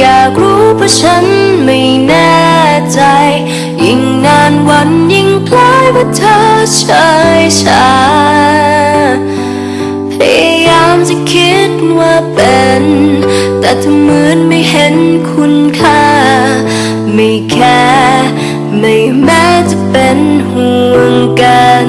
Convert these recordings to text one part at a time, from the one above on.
อยากรู้เพราะฉันไม่แน่ใจ ยิ่งนานวันยิ่งคล้ายว่าเธอเฉยชาพยายามจะคิดว่าเป็น แต่เธอเหมือนไม่เห็นคุณค่า ไม่แค่ไม่แม้จะเป็นห่วงกัน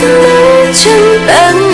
thương mến chân tặng